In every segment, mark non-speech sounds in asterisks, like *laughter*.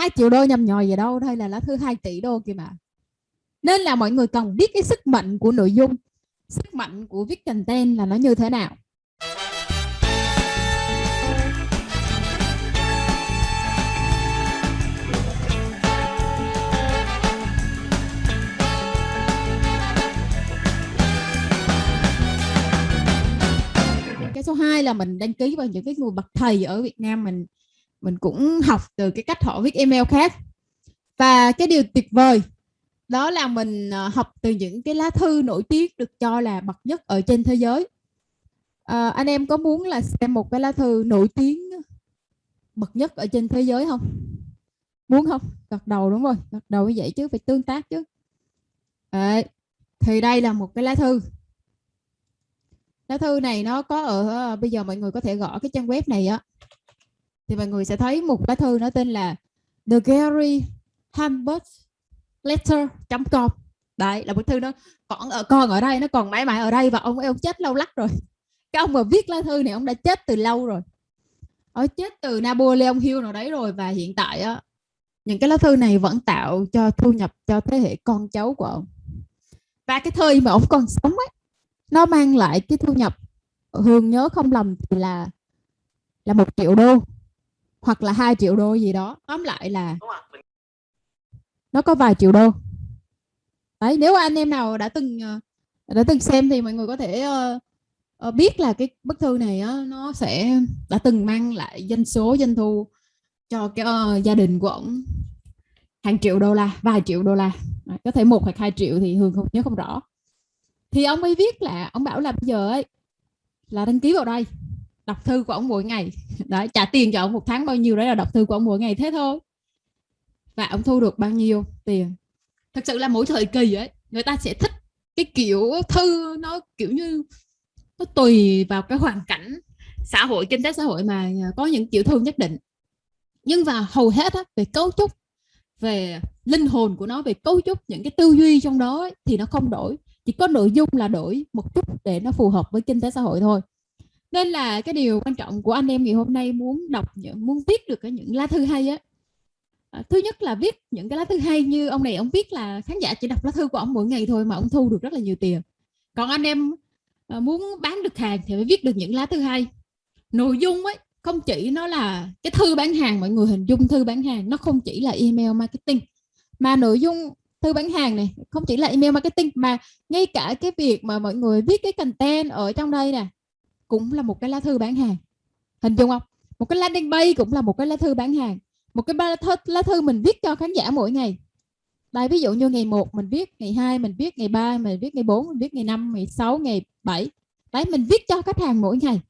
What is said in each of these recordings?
2 triệu đô nhầm nhòi gì đâu đây là lá thư 2 tỷ đô kìa mà. Nên là mọi người cần biết cái sức mạnh của nội dung, sức mạnh của viết content là nó như thế nào. Cái số 2 là mình đăng ký vào những cái người bậc thầy ở Việt Nam mình mình cũng học từ cái cách họ viết email khác. Và cái điều tuyệt vời đó là mình ờ, học từ những cái lá thư nổi tiếng được cho là bậc nhất ở trên thế giới. À, anh em có muốn là xem một cái lá thư nổi tiếng bậc nhất ở trên thế giới không? Muốn không? Gật đầu đúng rồi gật đầu như vậy chứ phải tương tác chứ. Đấy. thì đây là một cái lá thư. Lá thư này nó có ở ờ, bây giờ mọi người có thể gõ cái trang web này á thì mọi người sẽ thấy một lá thư nó tên là The Gary Hamburg letter.com đấy, là bức thư nó còn ở, con ở đây, nó còn mãi mãi ở đây và ông ấy, ông chết lâu lắc rồi. Cái ông mà viết lá thư này, ông đã chết từ lâu rồi. Ở chết từ Napoleon Hill nào đấy rồi và hiện tại á, những cái lá thư này vẫn tạo cho thu nhập cho thế hệ con cháu của ông. Và cái thời mà ông còn sống ấy nó mang lại cái thu nhập, Hương nhớ không lầm thì là là một triệu đô hoặc là hai triệu đô gì đó. Tóm lại là nó có vài triệu đô. Đấy nếu anh em nào đã từng ờ, đã từng xem thì mọi người có thể uh, biết là cái bức thư này uh, nó sẽ đã từng mang lại doanh số doanh thu cho cái uh, gia đình của ông hàng triệu đô la vài triệu đô la. Đấy, có thể một hoặc hai triệu thì hương không nhớ không rõ. Thì ông ấy viết là ông bảo là bây giờ ấy là đăng ký vào đây đọc thư của ông mỗi ngày. Đấy trả tiền cho ông một tháng bao nhiêu đấy là đọc thư của ông mỗi ngày thế thôi. Và ông thu được bao nhiêu tiền? Thật sự là mỗi thời kỳ ấy người ta sẽ thích cái kiểu thư nó kiểu như nó tùy vào cái hoàn cảnh xã hội kinh tế xã hội mà có những kiểu thư nhất định. Nhưng và hầu hết á, về cấu trúc về linh hồn của nó về cấu trúc những cái tư duy trong đó ấy, thì nó không đổi. Chỉ có nội dung là đổi một chút để nó phù hợp với kinh tế xã hội thôi nên là cái điều quan trọng của anh em ngày hôm nay muốn đọc muốn viết được cái những lá thư hay á. À, thứ nhất là viết những cái lá thư hay như ông này ông viết là khán giả chỉ đọc lá thư của ông mỗi ngày thôi mà ông thu được rất là nhiều tiền. Còn anh em à, muốn bán được hàng thì phải viết được những lá thư hay. Nội dung ấy không chỉ nó là cái thư bán hàng mọi người hình dung thư bán hàng nó không chỉ là email marketing mà nội dung thư bán hàng này không chỉ là email marketing mà ngay cả cái việc mà mọi người viết cái content ở trong đây nè cũng là một cái lá thư bán hàng. Hình dung không? Một cái landing page cũng là một cái lá thư bán hàng. Một cái lá thư, lá thư mình viết cho khán giả mỗi ngày. Đây ví dụ như ngày 1 mình viết ngày 2 mình viết ngày 3 mình viết ngày 4 mình viết ngày 5 ngày 6 ngày 7 đấy mình viết cho khách hàng mỗi ngày.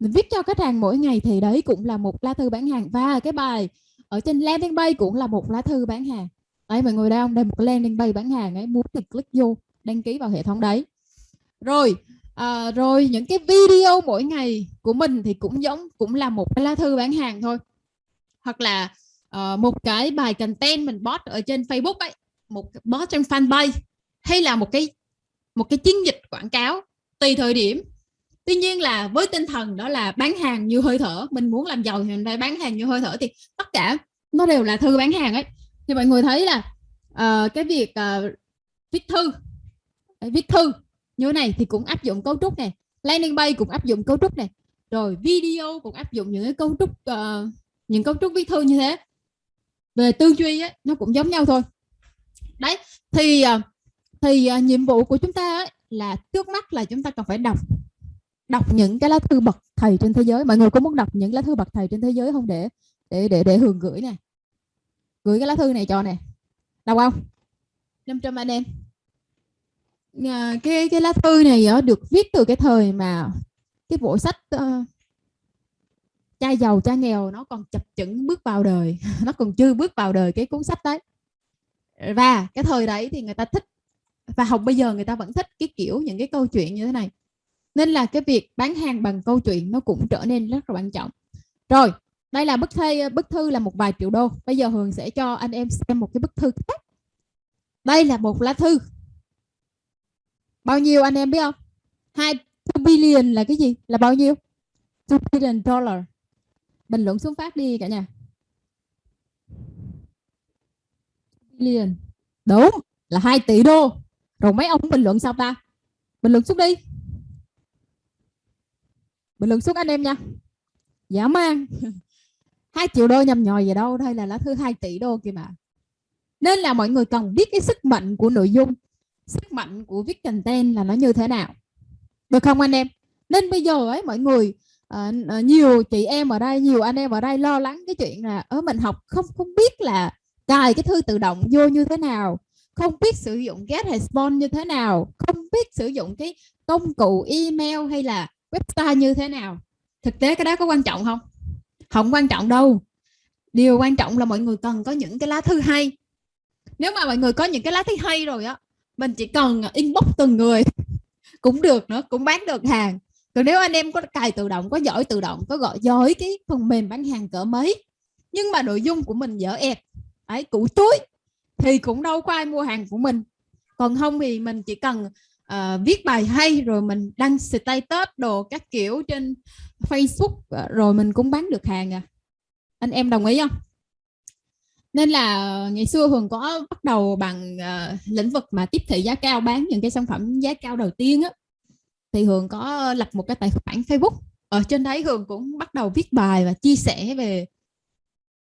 Mình viết cho khách hàng mỗi ngày thì đấy cũng là một lá thư bán hàng. Và cái bài ở trên landing page cũng là một lá thư bán hàng. Đấy mọi người đây không? Đây một cái landing page bán hàng ấy muốn thì click vô đăng ký vào hệ thống đấy. Rồi à, rồi những cái video mỗi ngày của mình thì cũng giống cũng là một cái lá thư bán hàng thôi. Hoặc là uh, một cái bài content mình post ở trên Facebook ấy một post trên fanpage hay là một cái một cái chiến dịch quảng cáo tùy thời điểm. Tuy nhiên là với tinh thần đó là bán hàng như hơi thở mình muốn làm giàu thì mình phải bán hàng như hơi thở thì tất cả nó đều là thư bán hàng ấy. Thì mọi người thấy là uh, cái việc uh, viết thư viết thư như thế này thì cũng áp dụng cấu trúc này. Landing page cũng áp dụng cấu trúc này. Rồi video cũng áp dụng những cái cấu trúc uh, những cấu trúc viết thư như thế. Về tư duy ấy, nó cũng giống nhau thôi. Đấy thì ờ, thì uh, nhiệm vụ của chúng ta ấy, là trước mắt là chúng ta cần phải đọc đọc những cái lá thư bậc thầy trên thế giới. Mọi người có muốn đọc những lá thư bậc thầy trên thế giới không? Để để để để hưởng gửi nè. Gửi cái lá thư này cho nè. Đọc không? 500 anh em à, cái cái lá thư này đó, được viết từ cái thời mà cái bộ sách uh, cha giàu cha nghèo nó còn chập chững bước vào đời. *laughs* Nó còn chưa bước vào đời cái cuốn sách đấy. Và cái thời đấy thì người ta thích và học bây giờ người ta vẫn thích cái kiểu những cái câu chuyện như thế này. Nên là cái việc bán hàng bằng câu chuyện nó cũng trở nên rất là quan trọng. Rồi đây là bức thư bức thư là một vài triệu đô. Bây giờ hường sẽ cho anh em xem một cái bức thư khác. Đây là một lá thư bao nhiêu anh em biết không hai billion là cái gì là bao nhiêu 2 billion dollar bình luận xuống phát đi cả nhà billion Đúng, là 2 tỷ đô. Rồi mấy ông bình luận sao ta? Bình luận xuống đi. Bình luận xuống anh em nha. Dã man. *laughs* 2 triệu đô nhầm nhòi gì đâu, đây là lá thư 2 tỷ đô kìa mà. Nên là mọi người cần biết cái sức mạnh của nội dung, sức mạnh của viết content là nó như thế nào. Được không anh em? Nên bây giờ ấy mọi người uh, nhiều chị em ở đây nhiều anh em ở đây lo lắng cái chuyện là ở mình học không không biết là cài cái thư tự động vô như thế nào không biết sử dụng get response như thế nào không biết sử dụng cái công cụ email hay là website như thế nào thực tế cái đó có quan trọng không không quan trọng đâu điều quan trọng là mọi người cần có những cái lá thư hay nếu mà mọi người có những cái lá thư hay rồi á mình chỉ cần à, inbox từng người *laughs* cũng được nữa cũng bán được hàng. Còn nếu anh em có cài tự động có giỏi tự động có gọi giỏi cái phần mềm bán hàng cỡ mấy nhưng mà nội dung của mình dở ẹt ấy củ túi thì cũng đâu có ai mua hàng của mình. Còn không thì mình chỉ cần uh, viết bài hay rồi mình đăng status đồ các kiểu trên Facebook à, rồi mình cũng bán được hàng à. Anh em đồng ý không? Nên là ờ, ngày xưa Hường có bắt đầu bằng uh, lĩnh vực mà tiếp thị giá cao bán những cái sản phẩm giá cao đầu tiên á. Thì Hường có ờ, lập một cái tài khoản Facebook. Ở trên đấy Hường cũng bắt đầu viết bài và chia sẻ về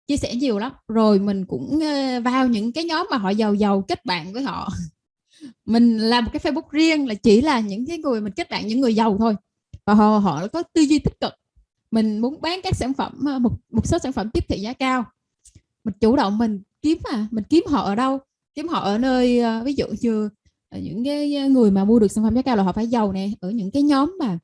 chia sẻ nhiều lắm. Rồi mình cũng vào những cái nhóm mà họ giàu giàu kết bạn với họ. *laughs* Mình làm một cái Facebook riêng là chỉ là những cái người mình kết bạn những người giàu thôi. Và họ họ có tư duy tích cực. Mình muốn bán các sản phẩm một một số sản phẩm tiếp thị giá cao mình chủ động mình kiếm mà mình kiếm họ ở đâu? Kiếm họ ở nơi ờ, ví dụ như ờ, những cái ờ, người mà mua được sản phẩm giá cao là họ phải giàu nè ở những cái nhóm mà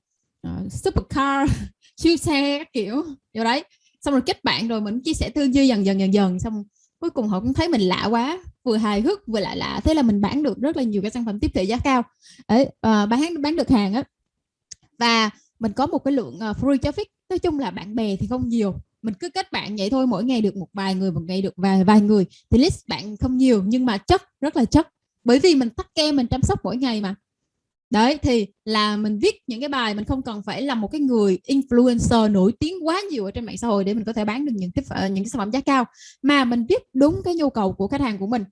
uh, supercar *laughs* siêu xe các kiểu vô đấy. Xong rồi kết bạn rồi mình chia sẻ tư duy dần dần dần dần xong cuối cùng họ cũng thấy mình lạ quá vừa hài hước vừa lạ lạ thế là mình bán được rất là nhiều cái sản phẩm tiếp thị giá cao. Ấy uh, bán bán được hàng á và mình có một cái lượng uh, free traffic nói chung là bạn bè thì không nhiều mình cứ kết bạn vậy thôi, mỗi ngày được một vài người, một ngày được vài vài người thì list bạn không nhiều, nhưng mà chất, rất là chất. Bởi vì mình tắt kem mình chăm sóc mỗi ngày mà. Đấy, thì là mình viết những cái bài, mình không cần phải là một cái người influencer nổi tiếng quá nhiều ở trên mạng xã hội để mình có thể bán được những cái ờ, những cái sản phẩm giá cao. Mà mình viết đúng cái nhu cầu của khách hàng của mình.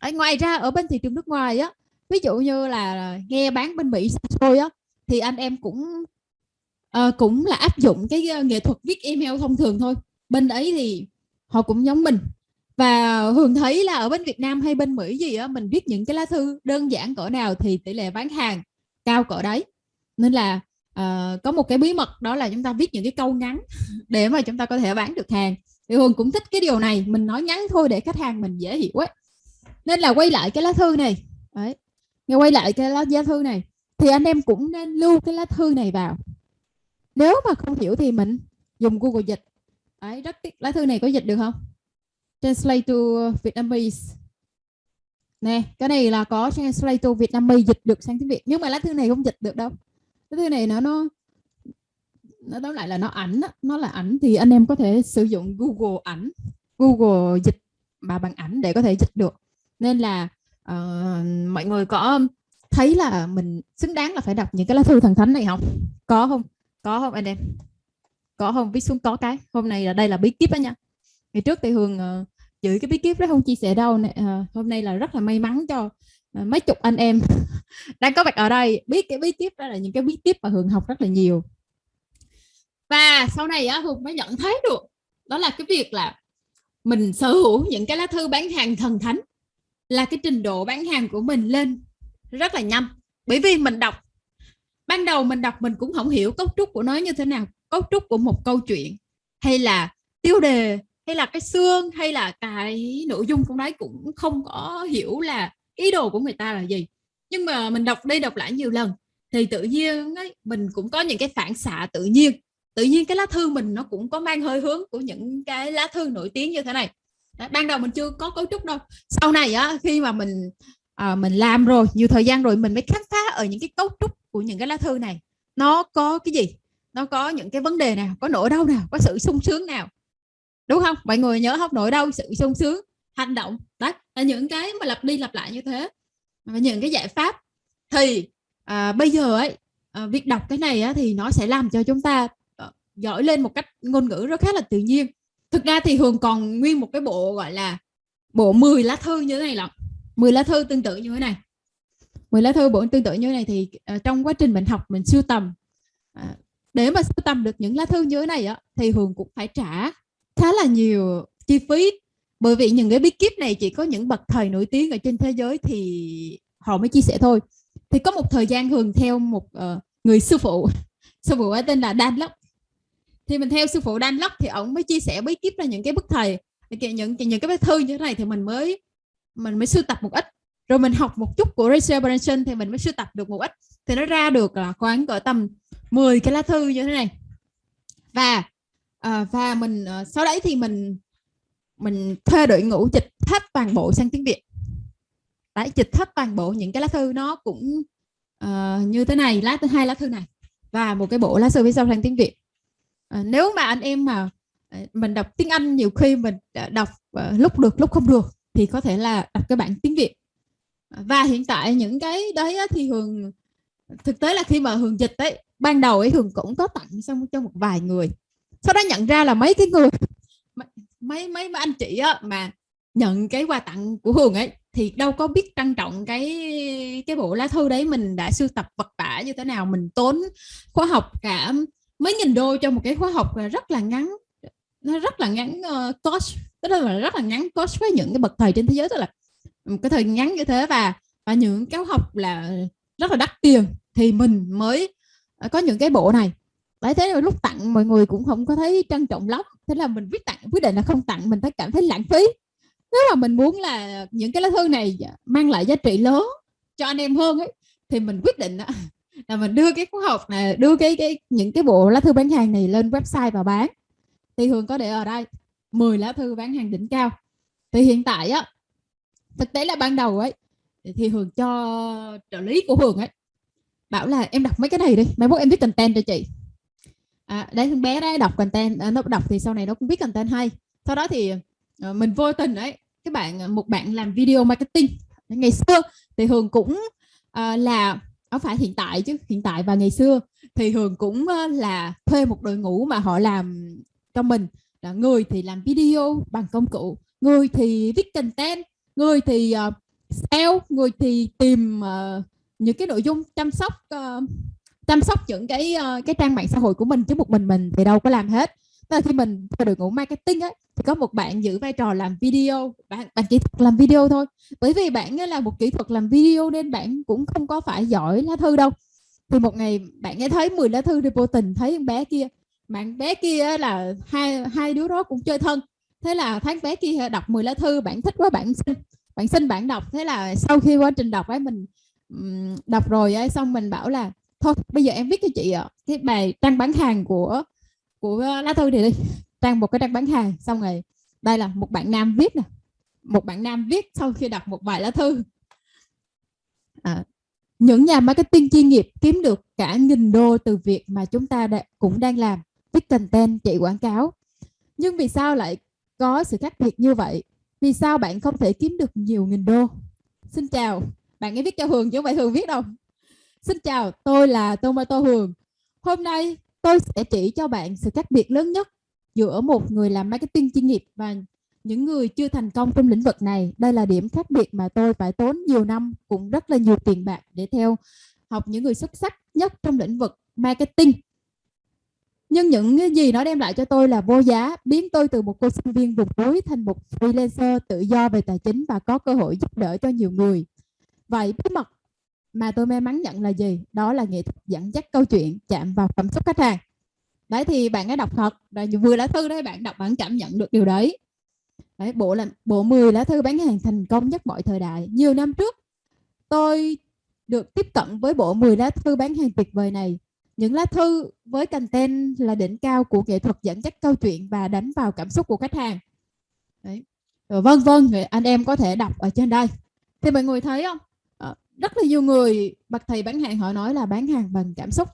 Ở ngoài ra ở bên thị trường nước ngoài á, ví dụ như là nghe bán bên Mỹ xôi á, thì anh em cũng Ờ, cũng là áp dụng cái uh, nghệ thuật viết email thông thường thôi. Bên ấy thì họ cũng giống mình. Và Hường thấy là ở bên Việt Nam hay bên Mỹ gì á mình viết những cái lá thư đơn giản cỡ nào thì tỷ lệ bán hàng cao cỡ đấy. Nên là uh, có một cái bí mật đó là chúng ta viết những cái câu ngắn *laughs* để mà chúng ta có thể bán được hàng. Thì Hường cũng thích cái điều này mình nói ngắn thôi để khách hàng mình dễ hiểu ấy. Nên là quay lại cái lá thư này. Đấy nghe quay lại cái lá giá thư này. Thì anh em cũng nên lưu cái lá thư này vào nếu mà không hiểu thì mình dùng Google dịch. Đấy rất tiếc. Lá thư này có dịch được không? Translate to Vietnamese. Nè cái này là có translate to Vietnamese dịch được sang tiếng Việt. Nhưng mà lá thư này không dịch được đâu. Lá thư này nó nó nó tóm lại là nó ảnh nó là ảnh thì anh em có thể sử dụng Google ảnh Google dịch mà bằng ảnh để có thể dịch được. Nên là uh, mọi người có thấy là mình xứng đáng là phải đọc những cái lá thư thần thánh này không? Có không? Có không anh em? Có không? Viết xuống có cái. Hôm nay là đây là bí kíp đó nha. Ngày trước thì hường uh, giữ cái bí kíp đó không chia sẻ đâu uh, hôm nay là rất là may mắn cho uh, mấy chục anh em *laughs* đang có mặt ở đây. Biết cái bí kíp đó là những cái bí kíp mà hường học rất là nhiều. Và sau này á hường mới nhận thấy được đó là cái việc là mình sở hữu những cái lá thư bán hàng thần thánh là cái trình độ bán hàng của mình lên rất là nhanh. Bởi vì mình đọc ban đầu mình đọc mình cũng không hiểu cấu trúc của nó như thế nào cấu trúc của một câu chuyện. Hay là tiêu đề hay là cái xương hay là cái nội dung trong đấy cũng không có hiểu là ý đồ của người ta là gì. Nhưng mà mình đọc đi đọc lại nhiều lần thì tự nhiên ấy, mình cũng có những cái phản xạ tự nhiên. Tự nhiên cái lá thư mình nó cũng có mang hơi hướng của những cái lá thư nổi tiếng như thế này. Đấy, ban đầu mình chưa có cấu trúc đâu. Sau này á khi mà mình à, mình làm rồi nhiều thời gian rồi mình mới khám phá ở những cái cấu trúc của những cái lá thư này. Nó có cái gì? Nó có những cái vấn đề nào? Có nỗi đau nào? Có sự sung sướng nào? Đúng không? Mọi người nhớ không? Nỗi đau sự sung sướng hành động. Đó là những cái mà lặp đi lặp lại như thế. Và những cái giải pháp thì à, bây giờ ấy à, việc đọc cái này á, thì nó sẽ làm cho chúng ta ờ, giỏi lên một cách ngôn ngữ rất khá là tự nhiên. Thực ra thì hường còn nguyên một cái bộ gọi là bộ 10 lá thư như thế này lận. 10 lá thư tương tự như thế này. 10 lá thư bộ tương tự như này thì uh, trong quá trình mình học mình sưu tầm uh, để mà sưu tầm được những lá thư như thế này á thì Hường cũng phải trả khá là nhiều chi phí. Bởi vì những cái bí kíp này chỉ có những bậc thầy nổi tiếng ở trên thế giới thì họ mới chia sẻ thôi. Thì có một thời gian Hường theo một uh, người sư phụ *laughs* sư phụ ấy tên là Dan Locke thì mình theo sư phụ Dan Locke thì ông mới chia sẻ bí kíp là những cái bức thầy những những cái thư như thế này thì mình mới mình mới sưu tập một ít rồi mình học một chút của Rachel Branson thì mình mới sưu tập được một ít. Thì nó ra được là khoảng cỡ tầm 10 cái lá thư như thế này. Và à, và mình à, sau đấy thì mình mình thuê đội ngũ dịch hết toàn bộ sang tiếng Việt. Đấy dịch hết toàn bộ những cái lá thư nó cũng uh, như thế này lá thứ hai lá thư này và một cái bộ lá thư phía sau sang tiếng Việt. Uh, nếu mà anh em mà à, mình đọc tiếng Anh nhiều khi mình đọc uh, lúc được lúc không được thì có thể là đọc cái bản tiếng Việt và hiện tại những cái đấy thì Hường thực tế là khi mà Hường dịch ấy ban đầu ấy Hường cũng có tặng xong cho một vài người. Sau đó nhận ra là mấy cái người mấy mấy mấy anh chị á, mà nhận cái quà tặng của Hường ấy thì đâu có biết trân trọng cái cái bộ lá thư đấy mình đã sưu tập vật vả như thế nào mình tốn khóa học cả mấy nghìn đô cho một cái khóa học rất là ngắn nó rất là ngắn uh, cost tức là rất là ngắn cost với những cái bậc thầy trên thế giới tức là một cái thời ngắn như thế và và những cái học là rất là đắt tiền thì mình mới ờ, có những cái bộ này. Đấy, thế là lúc tặng mọi người cũng không có thấy trân trọng lắm. Thế là mình quyết tặng, quyết định là không tặng, mình thấy cảm thấy lãng phí. Nếu mà mình muốn là những cái lá thư này mang lại giá trị lớn cho anh em hơn ấy, thì mình quyết định là mình đưa cái khóa học này, đưa cái cái, những cái bộ lá thư bán hàng này lên website và bán. Thì Hường có để ở đây 10 lá thư bán hàng đỉnh cao. Thì hiện tại á thực tế là ban đầu ấy thì Hường cho trợ lý của Hường ấy bảo là em đọc mấy cái này đi mai mốt em viết content cho chị. À, đấy thằng bé đấy đọc content à, nó đọc thì sau này nó cũng biết content hay. Sau đó thì à, mình vô tình đấy các bạn ờ, một bạn làm video marketing. Ngày xưa thì Hường cũng à, là không phải hiện tại chứ hiện tại và ngày xưa thì Hường cũng là thuê một đội ngũ mà họ làm cho mình. Là người thì làm video bằng công cụ người thì viết content người thì uh, sale người thì tìm uh, những cái nội dung chăm sóc uh, chăm sóc những cái uh, cái trang mạng xã hội của mình chứ một mình mình thì đâu có làm hết. Tức là khi mình theo đội ngũ marketing ấy thì có một bạn giữ vai trò làm video bạn bạn kỹ thuật làm video thôi. Bởi vì bạn là một kỹ thuật làm video nên bạn cũng không có phải giỏi lá thư đâu. Thì một ngày bạn nghe thấy 10 lá thư thì vô tình thấy con bé kia bạn bé kia là hai hai đứa đó cũng chơi thân thế là thấy bé kia đọc 10 lá thư bạn thích quá bạn xin bạn xin bạn đọc. Thế là sau khi quá trình đọc ấy mình đọc rồi ấy xong mình bảo là thôi bây giờ em viết cho chị ạ cái bài trang bán hàng của của lá thư thì đi. *laughs* Trang một cái trang bán hàng xong rồi đây là một bạn nam viết nè một bạn nam viết sau khi đọc một bài lá thư. À, những nhà marketing chuyên nghiệp kiếm được cả nghìn đô từ việc mà chúng ta đã, cũng đang làm viết content chạy quảng cáo. Nhưng vì sao lại có sự khác biệt như vậy, vì sao bạn không thể kiếm được nhiều nghìn đô? Xin chào, bạn ấy viết cho Hường chứ không phải Hường viết đâu. Xin chào, tôi là Tomato Hường. Hôm nay tôi sẽ chỉ cho bạn sự khác biệt lớn nhất giữa một người làm marketing chuyên nghiệp và những người chưa thành công trong lĩnh vực này. Đây là điểm khác biệt mà tôi phải tốn nhiều năm cũng rất là nhiều tiền bạc để theo học những người xuất sắc nhất trong lĩnh vực marketing nhưng những cái gì nó đem lại cho tôi là vô giá, biến tôi từ một cô sinh viên vùng núi thành một freelancer tự do về tài chính và có cơ hội giúp đỡ cho nhiều người. Vậy bí mật mà tôi may mắn nhận là gì? Đó là nghệ thuật dẫn dắt câu chuyện, chạm vào cảm xúc khách hàng. Đấy, thì bạn ấy đọc thật. Rồi vừa lá thư đấy, bạn đọc bạn cảm nhận được điều đấy. Đấy, bộ là, bộ 10 lá thư bán hàng thành công nhất mọi thời đại. Nhiều năm trước, tôi được tiếp cận với bộ 10 lá thư bán hàng tuyệt vời này những lá thư với content là đỉnh cao của nghệ thuật dẫn dắt câu chuyện và đánh vào cảm xúc của khách hàng. Đấy. Rồi vân vân anh em có thể đọc ở trên đây. Thì mọi người thấy không? Ờ, rất là nhiều người bậc thầy bán hàng họ nói là bán hàng bằng cảm xúc.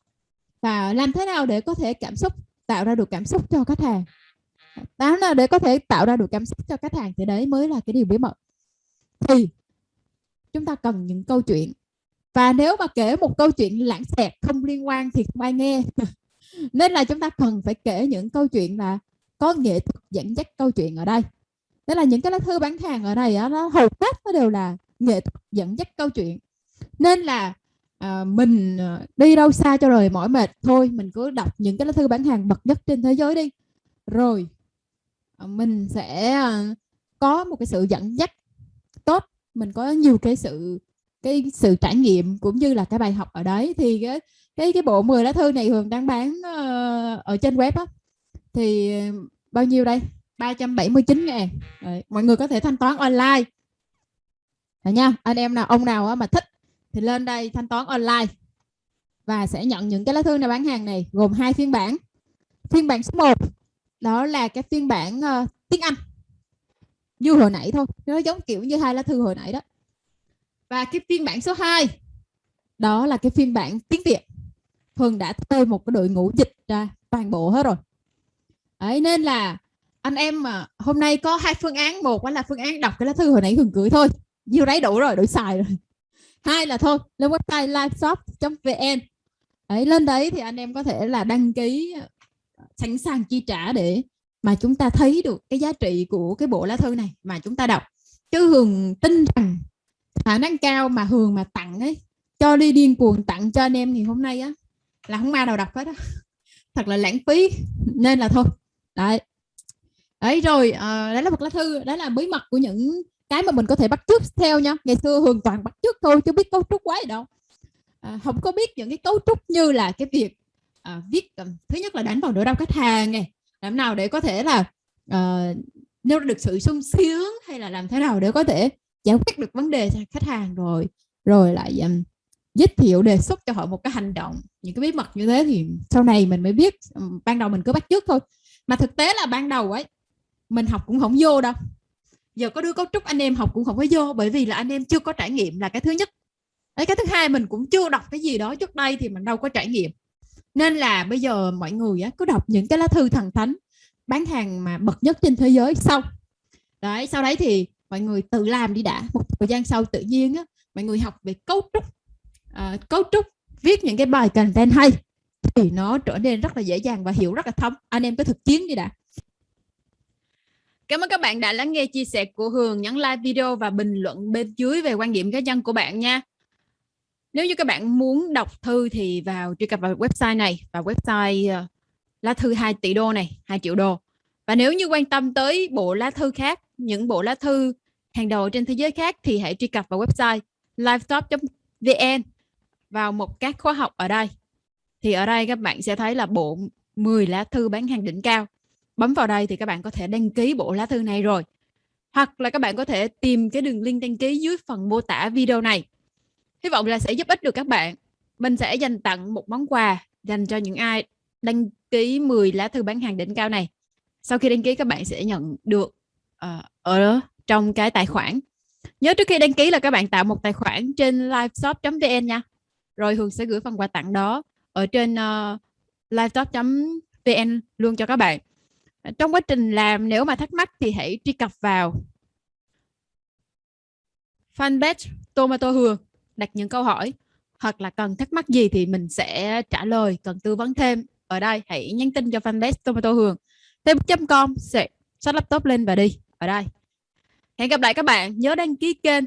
Và làm thế nào để có thể cảm xúc tạo ra được cảm xúc cho khách hàng? Làm là để có thể tạo ra được cảm xúc cho khách hàng? Thì đấy mới là cái điều bí mật. Thì chúng ta cần những câu chuyện và nếu mà kể một câu chuyện lãng xẹt không liên quan thì không ai nghe. *laughs* Nên là chúng ta cần phải kể những câu chuyện là có nghệ thuật dẫn dắt câu chuyện ở đây. Đó là những cái lá thư bán hàng ở đây á, nó hầu hết nó đều là nghệ thuật dẫn dắt câu chuyện. Nên là à, mình à, đi đâu xa cho rồi mỏi mệt thôi mình cứ đọc những cái lá thư bán hàng bậc nhất trên thế giới đi. Rồi à, mình sẽ à, có một cái sự dẫn dắt tốt. Mình có nhiều cái sự cái sự trải nghiệm cũng như là cái bài học ở đấy. Thì cái cái cái bộ 10 lá thư này Hường đang bán uh, ở trên web á. Thì ờ, bao nhiêu đây? 379 ngàn. Đấy, mọi người có thể thanh toán online. Đấy nha anh em nào ông nào mà thích thì lên đây thanh toán online. Và sẽ nhận những cái lá thư này bán hàng này gồm hai phiên bản. Phiên bản số 1 đó là cái phiên bản uh, tiếng Anh. Như hồi nãy thôi nó giống kiểu như hai lá thư hồi nãy đó và cái phiên bản số 2 đó là cái phiên bản tiếng Việt. Hường đã thuê một cái đội ngũ dịch ra toàn bộ hết rồi. Đấy, nên là anh em mà hôm nay có hai phương án một là phương án đọc cái lá thư hồi nãy Hường gửi thôi. Nhiêu đấy đủ rồi đủ xài rồi. *laughs* Hai là thôi lên website liveshop.vn ấy lên đấy thì anh em có thể là đăng ký sẵn sàng chi trả để mà chúng ta thấy được cái giá trị của cái bộ lá thư này mà chúng ta đọc. Chứ Hường tin rằng khả năng cao mà Hường mà tặng ấy cho đi điên cuồng tặng cho anh em thì hôm nay á là không ai nào đọc hết á. *laughs* Thật là lãng phí nên là thôi. Đấy. Đấy rồi à, đấy là một lá thư đấy là bí mật của những cái mà mình có thể bắt chước theo nha. Ngày xưa Hường toàn bắt chước thôi chứ biết cấu trúc quá gì đâu. À, không có biết những cái cấu trúc như là cái việc à, viết um, thứ nhất là đánh vào nỗi đau khách hàng này làm nào để có thể là uh, nêu được sự sung sướng hay là làm thế nào để có thể giải quyết được vấn đề cho khách hàng rồi rồi lại um, giới thiệu đề xuất cho họ một cái hành động. Những cái bí mật như thế thì sau này mình mới biết ban đầu mình cứ bắt trước thôi. Mà thực tế là ban đầu ấy mình học cũng không vô đâu. Giờ có đưa cấu trúc anh em học cũng không có vô bởi vì là anh em chưa có trải nghiệm là cái thứ nhất. Đấy cái thứ hai mình cũng chưa đọc cái gì đó trước đây thì mình đâu có trải nghiệm. Nên là bây giờ mọi người á, cứ đọc những cái lá thư thần thánh bán hàng mà bậc nhất trên thế giới sau. Đấy sau đấy thì mọi người tự làm đi đã một thời gian sau tự nhiên á, mọi người học về cấu trúc à, cấu trúc viết những cái bài content hay thì nó trở nên rất là dễ dàng và hiểu rất là thấm anh em cứ thực chiến đi đã Cảm ơn các bạn đã lắng nghe chia sẻ của Hường. Nhấn like video và bình luận bên dưới về quan điểm cá nhân của bạn nha. Nếu như các bạn muốn đọc thư thì vào truy cập vào website này và website uh, lá thư 2 tỷ đô này, 2 triệu đô. Và nếu như quan tâm tới bộ lá thư khác, những bộ lá thư hàng đầu trên thế giới khác thì hãy truy cập vào website livetop.vn vào một các khóa học ở đây. Thì ở đây các bạn sẽ thấy là bộ 10 lá thư bán hàng đỉnh cao. Bấm vào đây thì các bạn có thể đăng ký bộ lá thư này rồi. Hoặc là các bạn có thể tìm cái đường link đăng ký dưới phần mô tả video này. Hy vọng là sẽ giúp ích được các bạn. Mình sẽ dành tặng một món quà dành cho những ai đăng ký 10 lá thư bán hàng đỉnh cao này. Sau khi đăng ký các bạn sẽ nhận được uh, ở trong cái tài khoản. Nhớ trước khi đăng ký là các bạn tạo một tài khoản trên liveshop.vn nha. Rồi Hường sẽ gửi phần quà tặng đó ở trên ờ, uh, liveshop.vn luôn cho các bạn. Trong quá trình làm nếu mà thắc mắc thì hãy truy cập vào fanpage Tomato Hường đặt những câu hỏi hoặc là cần thắc mắc gì thì mình sẽ trả lời cần tư vấn thêm. Ở đây hãy nhắn tin cho fanpage Tomato Hường. Thêm.com sẽ xách laptop lên và đi. Ở đây hẹn gặp lại các bạn. Nhớ đăng ký kênh.